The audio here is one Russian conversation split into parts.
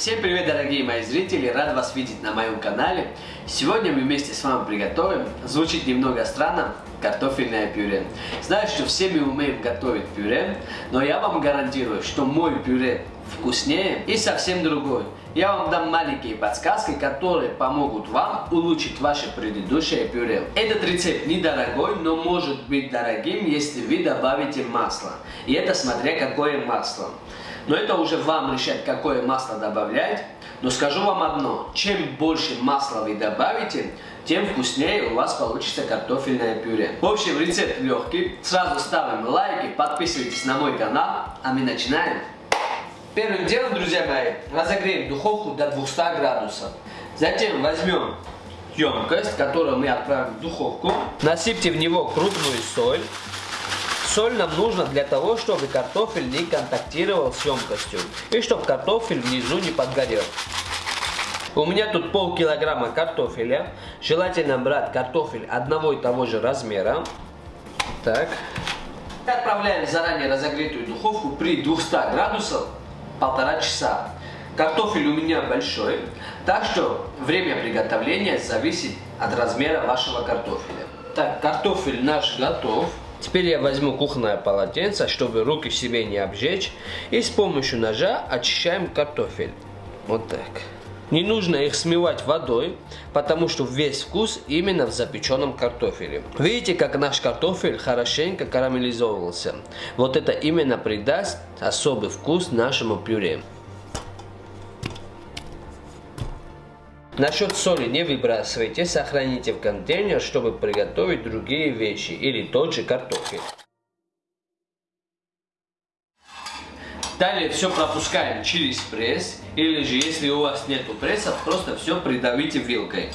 Всем привет, дорогие мои зрители! Рад вас видеть на моем канале. Сегодня мы вместе с вами приготовим, звучит немного странно, картофельное пюре. Знаю, что все мы умеем готовить пюре, но я вам гарантирую, что мой пюре вкуснее и совсем другой. Я вам дам маленькие подсказки, которые помогут вам улучшить ваше предыдущее пюре. Этот рецепт недорогой, но может быть дорогим, если вы добавите масло. И это смотря какое масло. Но это уже вам решать, какое масло добавлять. Но скажу вам одно, чем больше масла вы добавите, тем вкуснее у вас получится картофельное пюре. В общем, рецепт легкий. Сразу ставим лайки, подписывайтесь на мой канал, а мы начинаем. Первым делом, друзья мои, разогреем духовку до 200 градусов. Затем возьмем емкость, которую мы отправим в духовку. Насыпьте в него крупную соль. Соль нам нужна для того, чтобы картофель не контактировал с емкостью и чтобы картофель внизу не подгорел. У меня тут пол килограмма картофеля. Желательно брать картофель одного и того же размера. Так. Отправляем в заранее разогретую духовку при 200 градусах полтора часа. Картофель у меня большой, так что время приготовления зависит от размера вашего картофеля. Так, картофель наш готов. Теперь я возьму кухонное полотенце, чтобы руки себе не обжечь, и с помощью ножа очищаем картофель. Вот так. Не нужно их смывать водой, потому что весь вкус именно в запеченном картофеле. Видите, как наш картофель хорошенько карамелизовался. Вот это именно придаст особый вкус нашему пюре. Насчет соли не выбрасывайте, сохраните в контейнер, чтобы приготовить другие вещи или тот же картофель. Далее все пропускаем через пресс, или же если у вас нету пресса, просто все придавите вилкой.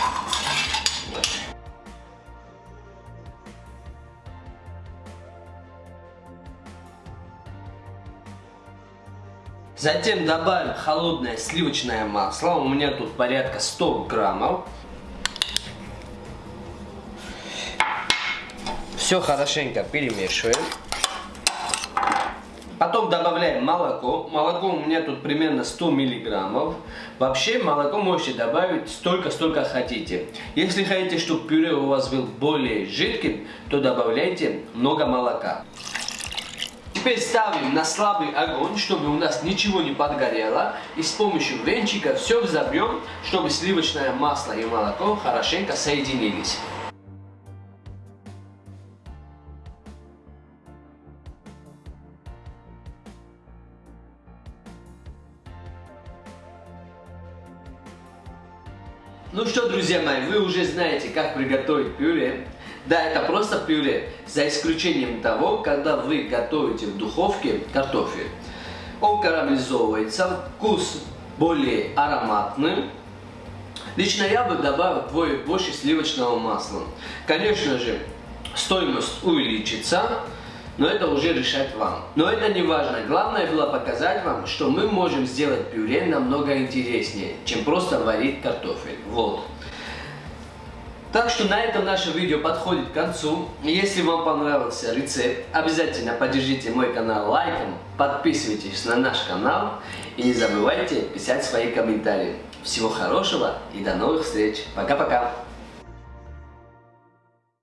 Затем добавим холодное сливочное масло. У меня тут порядка 100 граммов. Все хорошенько перемешиваем. Потом добавляем молоко. Молоко у меня тут примерно 100 миллиграммов. Вообще молоко можете добавить столько, сколько хотите. Если хотите, чтобы пюре у вас был более жидким, то добавляйте много молока. Теперь ставим на слабый огонь, чтобы у нас ничего не подгорело. И с помощью венчика все взобьем, чтобы сливочное масло и молоко хорошенько соединились. Ну что, друзья мои, вы уже знаете, как приготовить пюре. Да, это просто пюре, за исключением того, когда вы готовите в духовке картофель. Он карамелизовывается, вкус более ароматный. Лично я бы добавил вдвое больше сливочного масла. Конечно же, стоимость увеличится, но это уже решать вам. Но это не важно. Главное было показать вам, что мы можем сделать пюре намного интереснее, чем просто варить картофель. Вот. Так что на этом наше видео подходит к концу. Если вам понравился рецепт, обязательно поддержите мой канал лайком, подписывайтесь на наш канал и не забывайте писать свои комментарии. Всего хорошего и до новых встреч. Пока-пока.